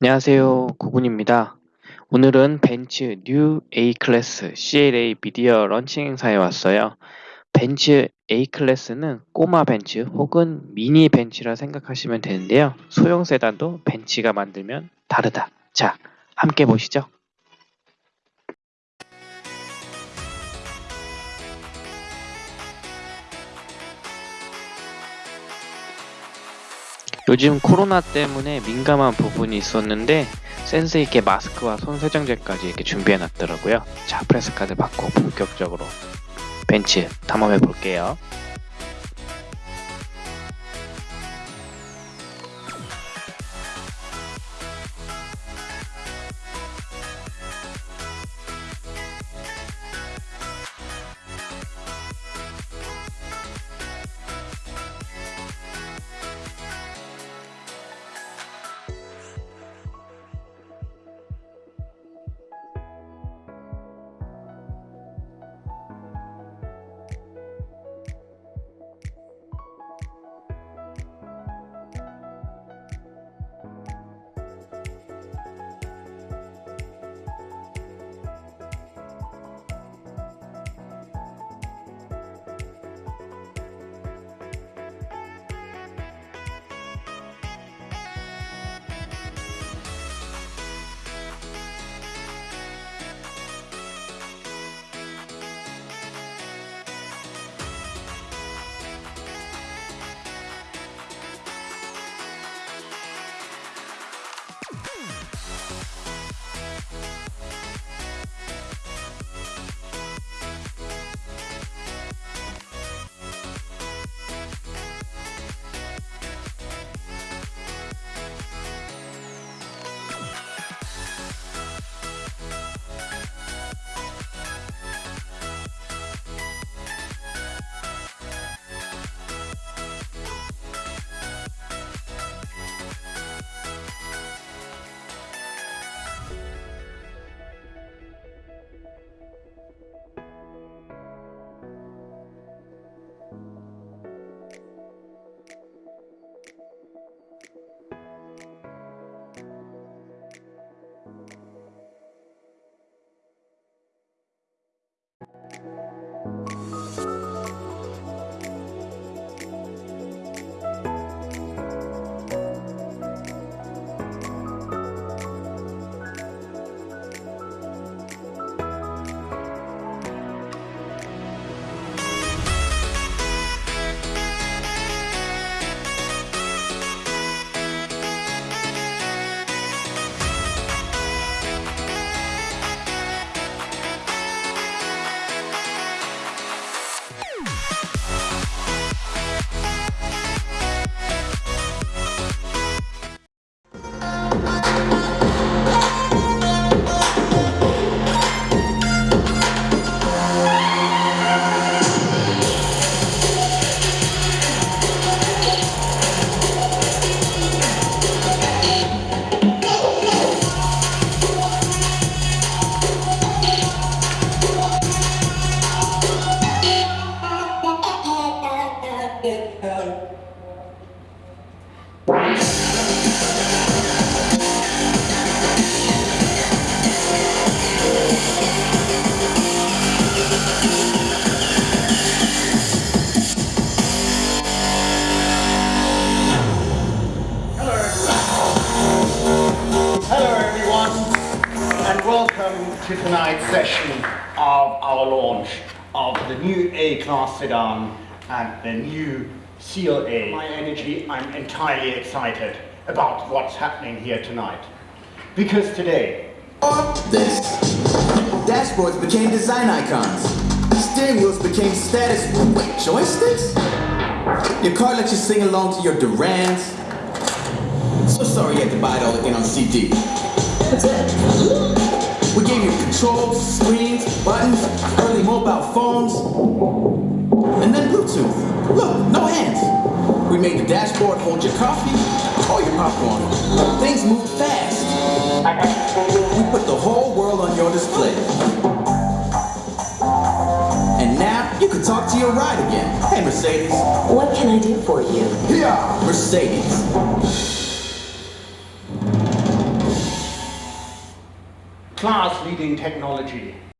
안녕하세요. 구군입니다. 오늘은 벤츠 뉴 A클래스 CLA 미디어 런칭 행사에 왔어요. 벤츠 A클래스는 꼬마 벤츠 혹은 미니 벤츠라 생각하시면 되는데요. 소형 세단도 벤츠가 만들면 다르다. 자, 함께 보시죠. 요즘 코로나 때문에 민감한 부분이 있었는데 센스 있게 마스크와 손 세정제까지 이렇게 준비해 놨더라고요. 자, 프레스 카드 받고 본격적으로 벤츠 탐험해 볼게요. To tonight's session of our launch of the new A-Class sedan and the new CLA. My energy, I'm entirely excited about what's happening here tonight. Because today, this. Dashboards became design icons. Steering wheels became status. Wait, joysticks? Your car lets you sing along to your Durans. So sorry you had to buy it all again on CD. We gave you controls, screens, buttons, early mobile phones, and then Bluetooth. Look, no hands. We made the dashboard hold your coffee or your popcorn. Things move fast. We put the whole world on your display. And now you can talk to your ride again. Hey, Mercedes. What can I do for you? Here, Mercedes. Class-leading technology